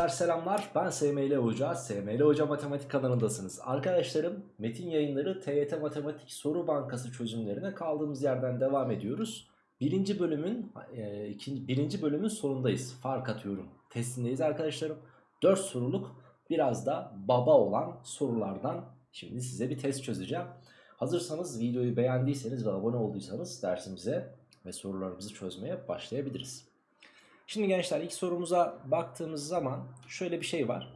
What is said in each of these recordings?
Gençler selamlar ben SML Hoca, SML Hoca Matematik kanalındasınız. Arkadaşlarım Metin Yayınları TYT Matematik Soru Bankası çözümlerine kaldığımız yerden devam ediyoruz. Birinci bölümün, e, ikinci, birinci bölümün sonundayız. Fark atıyorum. Testindeyiz arkadaşlarım. 4 soruluk biraz da baba olan sorulardan şimdi size bir test çözeceğim. Hazırsanız videoyu beğendiyseniz ve abone olduysanız dersimize ve sorularımızı çözmeye başlayabiliriz. Şimdi gençler ilk sorumuza baktığımız zaman şöyle bir şey var.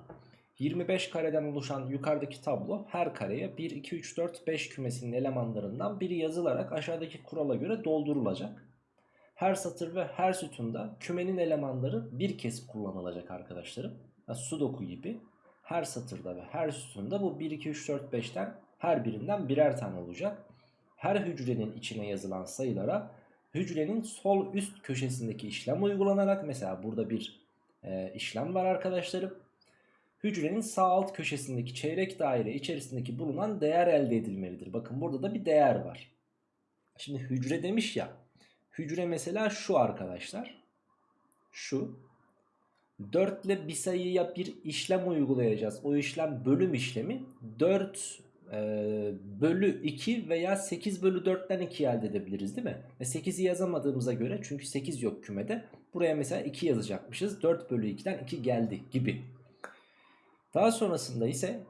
25 kareden oluşan yukarıdaki tablo her kareye 1, 2, 3, 4, 5 kümesinin elemanlarından biri yazılarak aşağıdaki kurala göre doldurulacak. Her satır ve her sütunda kümenin elemanları bir kez kullanılacak arkadaşlarım. Yani sudoku gibi her satırda ve her sütunda bu 1, 2, 3, 4, 5'ten her birinden birer tane olacak. Her hücrenin içine yazılan sayılara hücrenin sol üst köşesindeki işlem uygulanarak mesela burada bir e, işlem var arkadaşlarım. Hücrenin sağ alt köşesindeki çeyrek daire içerisindeki bulunan değer elde edilmelidir. Bakın burada da bir değer var. Şimdi hücre demiş ya. Hücre mesela şu arkadaşlar. Şu. 4 ile bir sayıya bir işlem uygulayacağız. O işlem bölüm işlemi. 4 e, bölü 2 veya 8 bölü 4'ten 2 elde edebiliriz değil mi? Ve 8'i yazamadığımıza göre çünkü 8 yok kümede. Buraya mesela 2 yazacakmışız. 4 bölü 2'den 2 geldi gibi. Daha sonrasında ise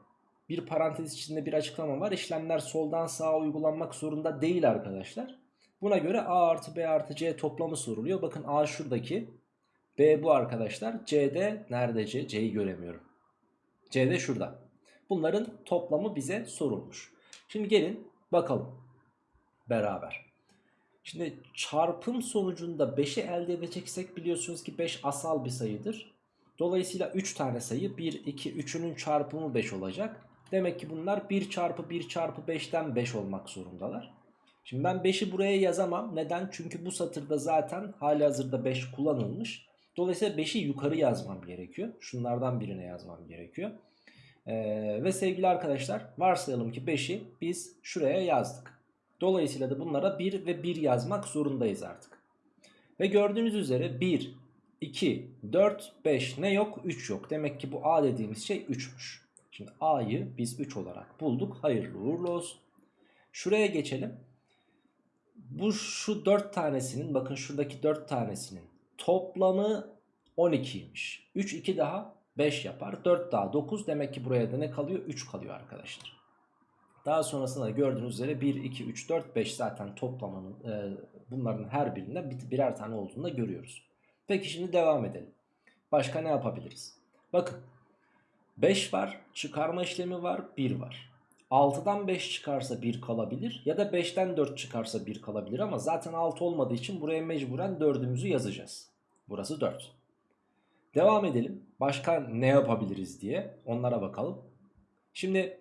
bir parantez içinde bir açıklama var. İşlemler soldan sağa uygulanmak zorunda değil arkadaşlar. Buna göre A artı B artı C toplamı soruluyor. Bakın A şuradaki. B bu arkadaşlar. C'de nerede C? C'yi göremiyorum. C'de şurada. Bunların toplamı bize sorulmuş. Şimdi gelin bakalım beraber. Şimdi çarpım sonucunda 5'i elde edeceksek biliyorsunuz ki 5 asal bir sayıdır. Dolayısıyla 3 tane sayı 1, 2, 3'ünün çarpımı 5 olacak. Demek ki bunlar 1 çarpı 1 çarpı 5'ten 5 olmak zorundalar. Şimdi ben 5'i buraya yazamam. Neden? Çünkü bu satırda zaten hali hazırda 5 kullanılmış. Dolayısıyla 5'i yukarı yazmam gerekiyor. Şunlardan birine yazmam gerekiyor. Ee, ve sevgili arkadaşlar varsayalım ki 5'i biz şuraya yazdık. Dolayısıyla da bunlara 1 ve 1 yazmak zorundayız artık. Ve gördüğünüz üzere 1, 2, 4, 5 ne yok? 3 yok. Demek ki bu A dediğimiz şey 3'müş. Şimdi A'yı biz 3 olarak bulduk. Hayırlı uğurlu olsun. Şuraya geçelim. Bu şu 4 tanesinin bakın şuradaki 4 tanesinin toplamı 12'ymiş. 3, 2 daha 5 yapar. 4 daha 9 demek ki buraya da ne kalıyor? 3 kalıyor arkadaşlar. Daha sonrasında gördüğünüz üzere 1, 2, 3, 4, 5 zaten toplamının e, bunların her birinden bir, birer tane olduğunu da görüyoruz. Peki şimdi devam edelim. Başka ne yapabiliriz? Bakın 5 var, çıkarma işlemi var, 1 var. 6'dan 5 çıkarsa 1 kalabilir ya da 5'ten 4 çıkarsa 1 kalabilir ama zaten 6 olmadığı için buraya mecburen 4'ümüzü yazacağız. Burası 4. Devam edelim. Başka ne yapabiliriz diye onlara bakalım. Şimdi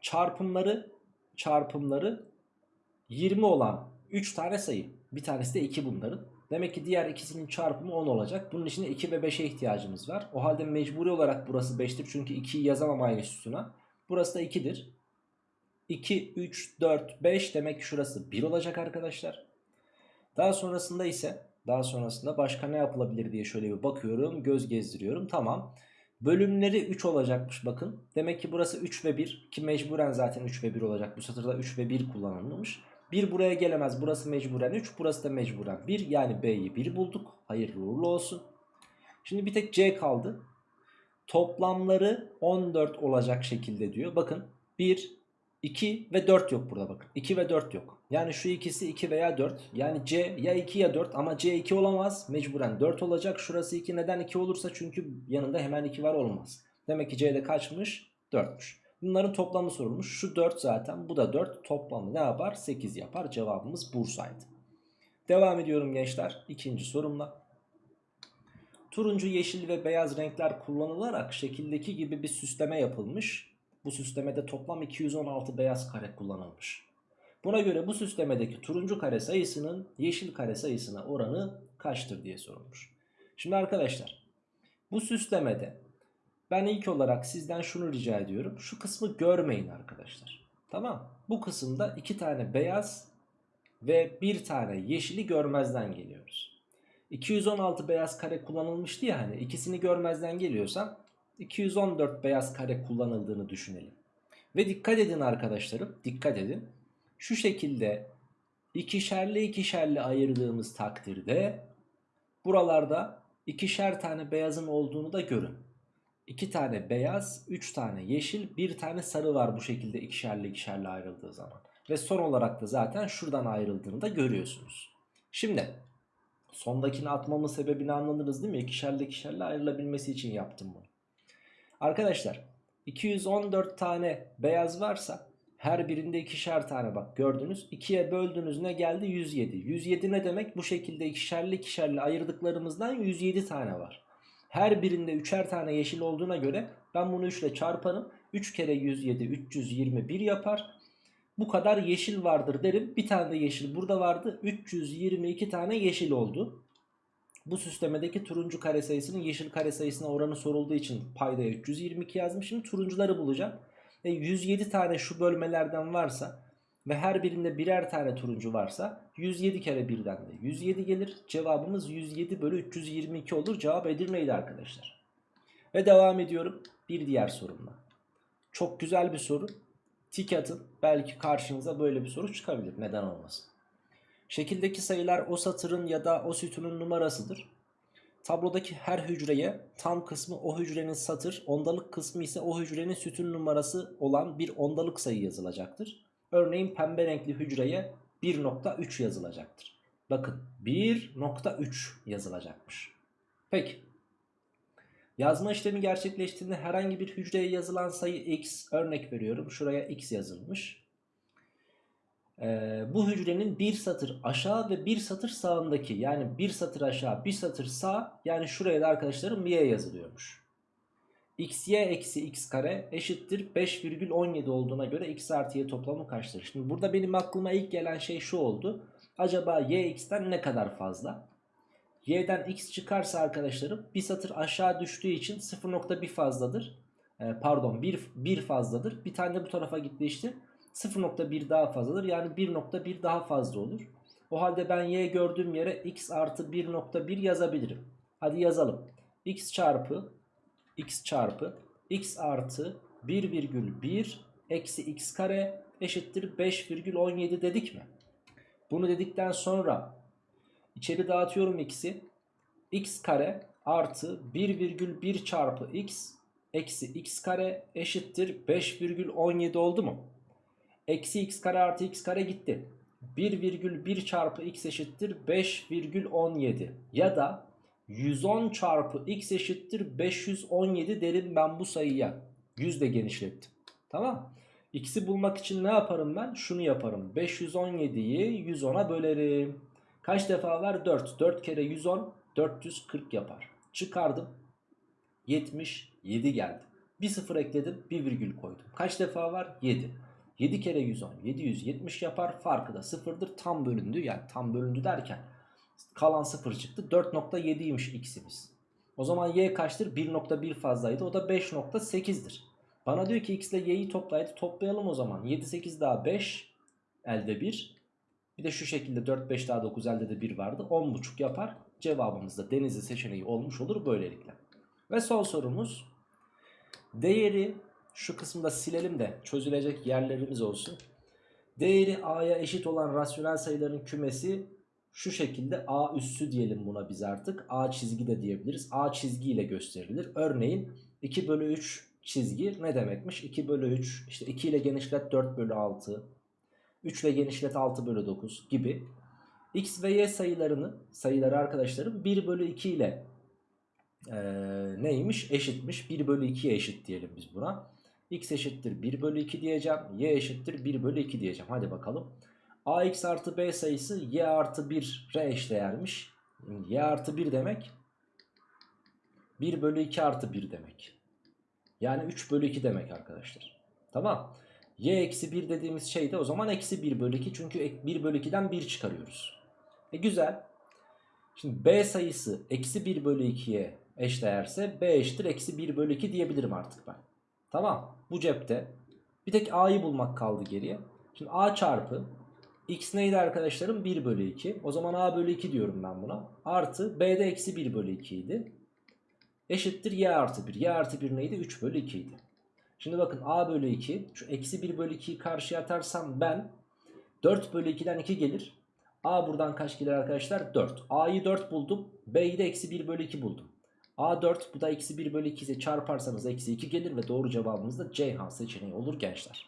çarpımları çarpımları 20 olan 3 tane sayı. Bir tanesi de 2 bunların. Demek ki diğer ikisinin çarpımı 10 olacak. Bunun için 2 ve 5'e ihtiyacımız var. O halde mecburi olarak burası 5'tir. Çünkü 2'yi yazamam aynı sütuna. Burası da 2'dir. 2, 3, 4, 5 demek ki şurası 1 olacak arkadaşlar. Daha sonrasında ise daha sonrasında başka ne yapılabilir diye şöyle bir bakıyorum. Göz gezdiriyorum. Tamam. Bölümleri 3 olacakmış bakın. Demek ki burası 3 ve 1 ki mecburen zaten 3 ve 1 olacak. Bu satırda 3 ve 1 kullanılmış. 1 buraya gelemez. Burası mecburen 3. Burası da mecburen 1. Yani B'yi 1 bulduk. Hayırlı uğurlu olsun. Şimdi bir tek C kaldı. Toplamları 14 olacak şekilde diyor. Bakın 1, 2 ve 4 yok burada bakın. 2 ve 4 yok. Yani şu ikisi 2 veya 4. Yani C ya 2 ya 4 ama C 2 olamaz. Mecburen 4 olacak. Şurası 2 neden 2 olursa çünkü yanında hemen 2 var olmaz. Demek ki C'de kaçmış? 4'müş. Bunların toplamı sorulmuş. Şu 4 zaten bu da 4. Toplamı ne yapar? 8 yapar. Cevabımız Bursa'ydı. Devam ediyorum gençler. ikinci sorumla. Turuncu, yeşil ve beyaz renkler kullanılarak şekildeki gibi bir süsleme yapılmış. Bu süslemede toplam 216 beyaz kare kullanılmış. Buna göre bu süslemedeki turuncu kare sayısının yeşil kare sayısına oranı kaçtır diye sorulmuş. Şimdi arkadaşlar bu süslemede ben ilk olarak sizden şunu rica ediyorum. Şu kısmı görmeyin arkadaşlar. Tamam. Bu kısımda iki tane beyaz ve bir tane yeşili görmezden geliyoruz. 216 beyaz kare kullanılmıştı ya hani ikisini görmezden geliyorsam 214 beyaz kare kullanıldığını düşünelim. Ve dikkat edin arkadaşlarım dikkat edin. Şu şekilde ikişerli ikişerli ayırdığımız takdirde buralarda ikişer tane beyazın olduğunu da görün. 2 tane beyaz, 3 tane yeşil, 1 tane sarı var bu şekilde ikişerli ikişerli ayrıldığı zaman. Ve son olarak da zaten şuradan ayrıldığını da görüyorsunuz. Şimdi sondakini atmamın sebebini anladınız değil mi? İkişerli ikişerli ayrılabilmesi için yaptım bunu. Arkadaşlar 214 tane beyaz varsa her birinde ikişer tane bak gördünüz. 2'ye böldünüz ne geldi? 107. 107 ne demek? Bu şekilde ikişerli ikişerli ayırdıklarımızdan 107 tane var. Her birinde üçer tane yeşil olduğuna göre ben bunu 3 ile çarparım. 3 kere 107 321 yapar. Bu kadar yeşil vardır derim. Bir tane de yeşil burada vardı. 322 tane yeşil oldu. Bu süslemedeki turuncu kare sayısının yeşil kare sayısına oranı sorulduğu için paydaya 322 yazdım. Şimdi turuncuları bulacağım. E 107 tane şu bölmelerden varsa ve her birinde birer tane turuncu varsa 107 kere birden de 107 gelir. Cevabımız 107 bölü 322 olur. Cevap Edirne'ydi arkadaşlar. Ve devam ediyorum bir diğer sorumla. Çok güzel bir soru. Tik atın. Belki karşınıza böyle bir soru çıkabilir. Neden olmasın? Şekildeki sayılar o satırın ya da o sütunun numarasıdır. Tablodaki her hücreye tam kısmı o hücrenin satır, ondalık kısmı ise o hücrenin sütun numarası olan bir ondalık sayı yazılacaktır. Örneğin pembe renkli hücreye 1.3 yazılacaktır. Bakın 1.3 yazılacakmış. Peki. Yazma işlemi gerçekleştiğinde herhangi bir hücreye yazılan sayı x örnek veriyorum. Şuraya x yazılmış. Ee, bu hücrenin bir satır aşağı ve bir satır sağındaki yani bir satır aşağı bir satır sağ yani şuraya da arkadaşlarım y yazılıyormuş. xy eksi x kare eşittir 5,17 olduğuna göre x artı y toplamı kaçtır? Şimdi burada benim aklıma ilk gelen şey şu oldu. Acaba y x'ten ne kadar fazla? y'den x çıkarsa arkadaşlarım bir satır aşağı düştüğü için 0.1 fazladır. Ee, pardon 1, 1 fazladır. Bir tane de bu tarafa gitti işte. 0.1 daha fazladır. Yani 1.1 daha fazla olur. O halde ben y gördüğüm yere x artı 1.1 yazabilirim. Hadi yazalım. x çarpı x çarpı x artı 1,1 eksi x kare eşittir 5,17 dedik mi? Bunu dedikten sonra içeri dağıtıyorum x'i. x kare artı 1,1 çarpı x eksi x kare eşittir 5,17 oldu mu? Eksi x kare artı x kare gitti. 1,1 çarpı x eşittir 5,17 ya da 110 çarpı x eşittir 517 derim ben bu sayıya. 100 de genişlettim. Tamam. X'i bulmak için ne yaparım ben? Şunu yaparım. 517'yi 110'a bölerim. Kaç defa var? 4. 4 kere 110 440 yapar. Çıkardım. 77 geldi. Bir sıfır ekledim. Bir virgül koydum. Kaç defa var? 7. 7 kere 110 770 yapar. Farkı da sıfırdır. Tam bölündü. Yani tam bölündü derken kalan 0 çıktı. 4.7'ymiş x'imiz. O zaman y kaçtır? 1.1 fazlaydı. O da 5.8'dir. Bana diyor ki x ile y'yi toplaydı. Toplayalım o zaman. 7, 8 daha 5. Elde 1. Bir de şu şekilde 4, 5 daha 9 elde de 1 vardı. 10.5 yapar. Cevabımız da denizli seçeneği olmuş olur böylelikle. Ve son sorumuz. Değeri şu kısımda silelim de çözülecek yerlerimiz olsun. Değeri a'ya eşit olan rasyonel sayıların kümesi şu şekilde a üssü diyelim buna biz artık. A çizgi de diyebiliriz. A çizgi ile gösterilir. Örneğin 2 bölü 3 çizgi ne demekmiş? 2 bölü 3 işte 2 ile genişlet 4 bölü 6. 3 ile genişlet 6 bölü 9 gibi. X ve Y sayılarını sayıları arkadaşlarım 1 bölü 2 ile e, neymiş? Eşitmiş. 1 bölü 2'ye eşit diyelim biz buna. X eşittir 1 bölü 2 diyeceğim. Y eşittir 1 bölü 2 diyeceğim. Hadi bakalım. AX artı B sayısı Y artı 1'e eşdeğermiş. Y artı 1 demek 1 bölü 2 artı 1 demek. Yani 3 bölü 2 demek arkadaşlar. Tamam. Y eksi 1 dediğimiz şey de o zaman eksi 1 bölü 2. Çünkü 1 bölü 2'den 1 çıkarıyoruz. E güzel. Şimdi B sayısı eksi 1 bölü 2'ye eşdeğerse B eşittir eksi 1 bölü 2 diyebilirim artık ben. Tamam. Bu cepte. Bir tek A'yı bulmak kaldı geriye. Şimdi A çarpı X neydi arkadaşlarım? 1 bölü 2. O zaman A bölü 2 diyorum ben buna. Artı B'de eksi 1 bölü 2 idi. Eşittir Y artı 1. Y artı 1 neydi? 3 bölü 2 idi. Şimdi bakın A bölü 2. Şu eksi 1 bölü 2'yi karşıya atarsam ben 4 bölü 2'den 2 gelir. A buradan kaç gelir arkadaşlar? 4. A'yı 4 buldum. B'yi de eksi 1 bölü 2 buldum. A 4 bu da eksi 1 bölü 2 ise çarparsanız eksi 2 gelir ve doğru cevabımız da Ceyhan seçeneği olur gençler.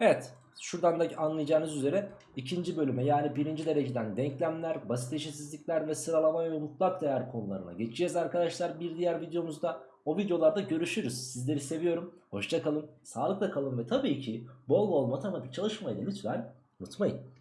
Evet şuradan da anlayacağınız üzere ikinci bölüme yani birinci dereceden denklemler, basit eşitsizlikler ve sıralama ve mutlak değer konularına geçeceğiz arkadaşlar. Bir diğer videomuzda o videolarda görüşürüz. Sizleri seviyorum. Hoşça kalın, sağlıkla kalın ve tabii ki bol bol matematik çalışmayı da lütfen unutmayın.